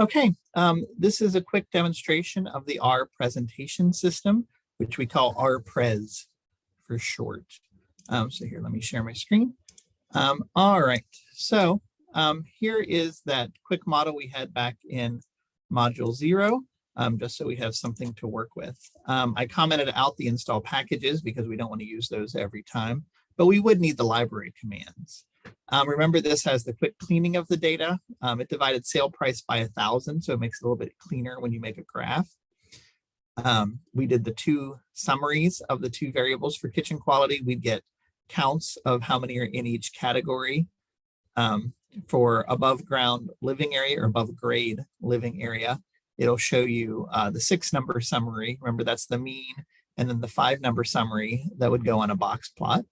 Okay, um, this is a quick demonstration of the R presentation system, which we call RPrez for short. Um, so here, let me share my screen. Um, all right, so um, here is that quick model we had back in module zero, um, just so we have something to work with. Um, I commented out the install packages because we don't want to use those every time, but we would need the library commands. Um, remember, this has the quick cleaning of the data. Um, it divided sale price by a thousand, so it makes it a little bit cleaner when you make a graph. Um, we did the two summaries of the two variables for kitchen quality. We get counts of how many are in each category. Um, for above ground living area or above grade living area, it'll show you uh, the six number summary. Remember, that's the mean, and then the five number summary that would go on a box plot.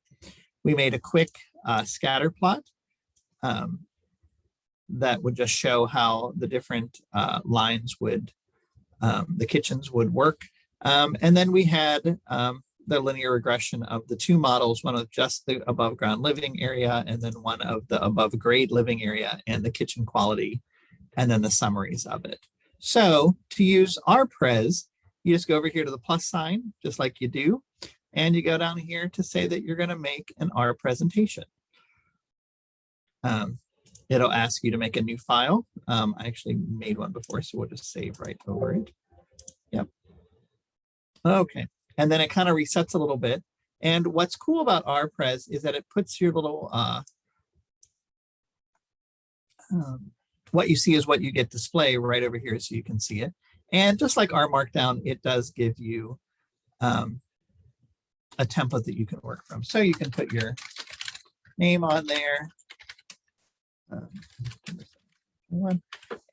We made a quick uh, scatter plot um, that would just show how the different uh, lines would, um, the kitchens would work. Um, and then we had um, the linear regression of the two models, one of just the above ground living area, and then one of the above grade living area and the kitchen quality, and then the summaries of it. So to use RPrez, you just go over here to the plus sign, just like you do, and you go down here to say that you're going to make an R presentation. Um, it'll ask you to make a new file. Um, I actually made one before, so we'll just save right over it. Yep. Okay, and then it kind of resets a little bit. And what's cool about RPrez is that it puts your little, uh, um, what you see is what you get display right over here so you can see it. And just like R Markdown, it does give you um, a template that you can work from. So you can put your name on there. Um,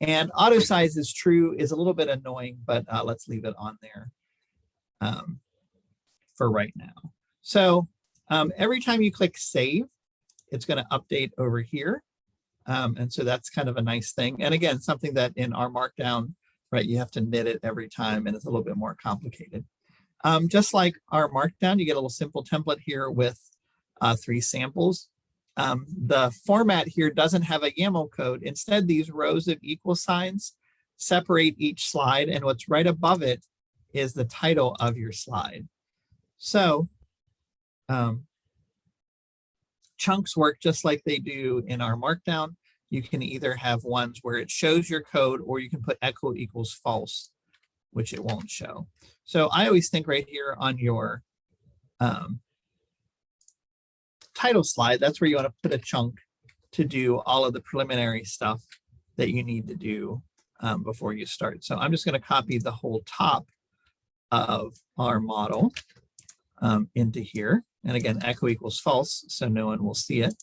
and auto size is true is a little bit annoying, but uh, let's leave it on there um, for right now. So um, every time you click save, it's going to update over here. Um, and so that's kind of a nice thing. And again, something that in R Markdown, right, you have to knit it every time and it's a little bit more complicated. Um, just like R Markdown, you get a little simple template here with uh, three samples. Um, the format here doesn't have a YAML code. Instead, these rows of equal signs separate each slide and what's right above it is the title of your slide. So um, chunks work just like they do in R Markdown. You can either have ones where it shows your code or you can put echo equals false, which it won't show. So I always think right here on your um, title slide, that's where you want to put a chunk to do all of the preliminary stuff that you need to do um, before you start. So I'm just going to copy the whole top of our model um, into here. And again, echo equals false, so no one will see it.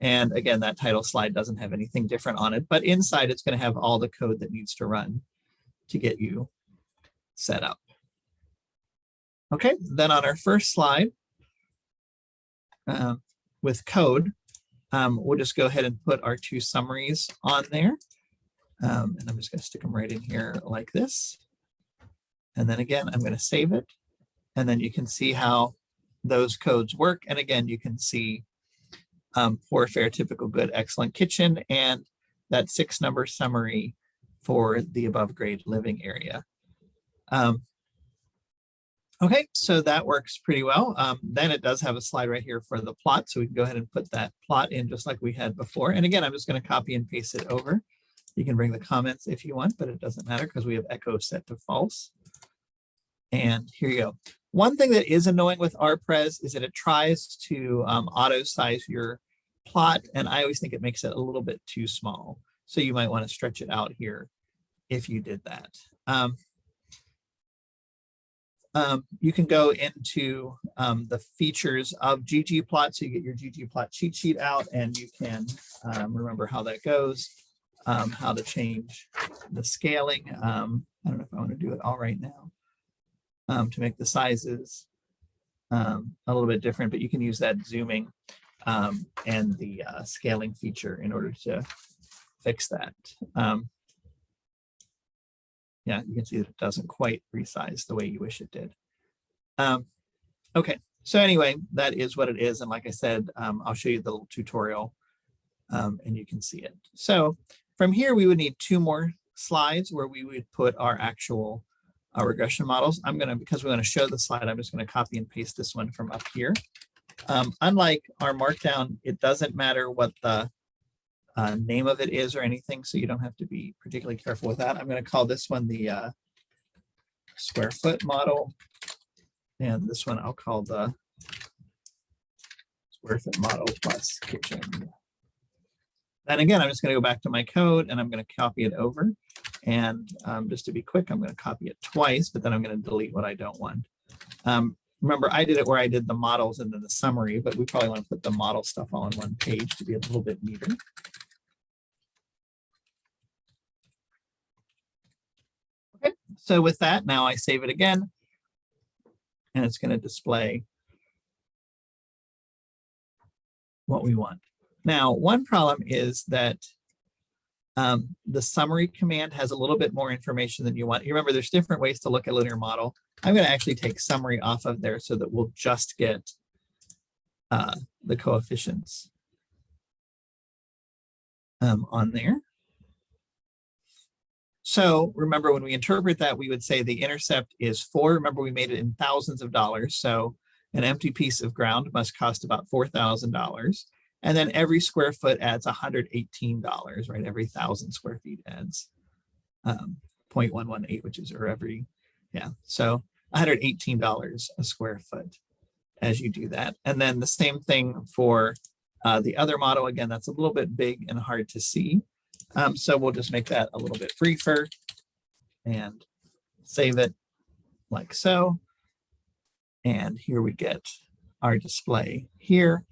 And again, that title slide doesn't have anything different on it, but inside it's going to have all the code that needs to run to get you set up. Okay, then on our first slide uh, with code, um, we'll just go ahead and put our two summaries on there. Um, and I'm just going to stick them right in here like this. And then again, I'm going to save it. And then you can see how those codes work. And again, you can see um, poor, fair, typical, good, excellent kitchen, and that six number summary for the above grade living area. Um, okay, so that works pretty well. Um, then it does have a slide right here for the plot, so we can go ahead and put that plot in just like we had before. And again, I'm just going to copy and paste it over. You can bring the comments if you want, but it doesn't matter because we have echo set to false. And here you go. One thing that is annoying with RPrez is that it tries to um, auto size your plot, and I always think it makes it a little bit too small. So you might want to stretch it out here if you did that. Um, um, you can go into um, the features of ggplot. So you get your ggplot cheat sheet out and you can um, remember how that goes, um, how to change the scaling. Um, I don't know if I want to do it all right now um, to make the sizes a little bit different, but you can use that zooming and the uh, scaling feature in order to fix that yeah, you can see that it doesn't quite resize the way you wish it did. Um, okay, so anyway, that is what it is. And like I said, um, I'll show you the little tutorial um, and you can see it. So from here, we would need two more slides where we would put our actual uh, regression models. I'm gonna, because we want to show the slide, I'm just gonna copy and paste this one from up here. Um, unlike R Markdown, it doesn't matter what the uh, name of it is or anything, so you don't have to be particularly careful with that. I'm going to call this one the uh, square foot model, and this one I'll call the square foot model plus kitchen. And again, I'm just going to go back to my code and I'm going to copy it over. And um, just to be quick, I'm going to copy it twice, but then I'm going to delete what I don't want. Um, remember, I did it where I did the models and then the summary, but we probably want to put the model stuff all on one page to be a little bit neater. So with that, now I save it again. And it's going to display what we want. Now, one problem is that um, the summary command has a little bit more information than you want. You remember, there's different ways to look at linear model. I'm going to actually take summary off of there so that we'll just get uh, the coefficients um, on there. So remember when we interpret that, we would say the intercept is four. Remember, we made it in thousands of dollars. So an empty piece of ground must cost about $4,000. And then every square foot adds $118, right? Every thousand square feet adds um, 0.118, which is, or every, yeah. So $118 a square foot as you do that. And then the same thing for uh, the other model. Again, that's a little bit big and hard to see. Um, so we'll just make that a little bit briefer and save it like so. And here we get our display here.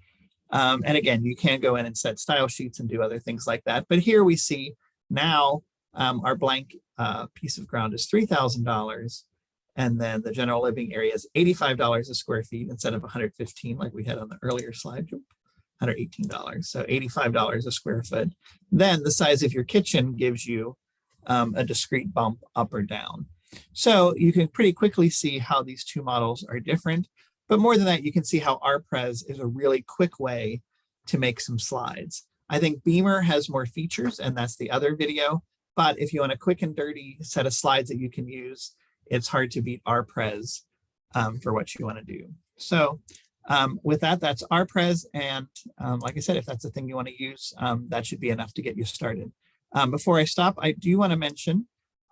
Um, and again, you can go in and set style sheets and do other things like that. But here we see now um, our blank uh, piece of ground is $3,000. And then the general living area is $85 a square feet instead of 115 like we had on the earlier slide. $118, so $85 a square foot. Then the size of your kitchen gives you um, a discrete bump up or down. So you can pretty quickly see how these two models are different. But more than that, you can see how RPrez is a really quick way to make some slides. I think Beamer has more features, and that's the other video. But if you want a quick and dirty set of slides that you can use, it's hard to beat RPrez um, for what you want to do. So um, with that, that's RPrez. And um, like I said, if that's the thing you want to use, um, that should be enough to get you started. Um, before I stop, I do want to mention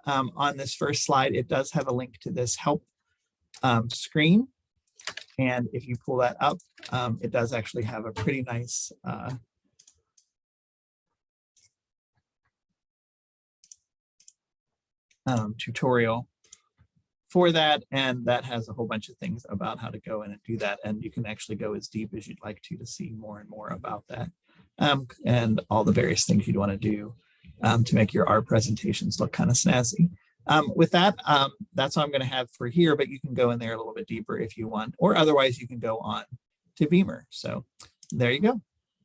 um, on this first slide, it does have a link to this help um, screen. And if you pull that up, it does actually have a pretty nice uh, tutorial for that. And that has a whole bunch of things about how to go in and do that. And you can actually go as deep as you'd like to to see more and more about that um, and all the various things you'd want to do um, to make your art presentations look kind of snazzy. Um, with that, um, that's all I'm going to have for here, but you can go in there a little bit deeper if you want, or otherwise you can go on to Beamer. So there you go.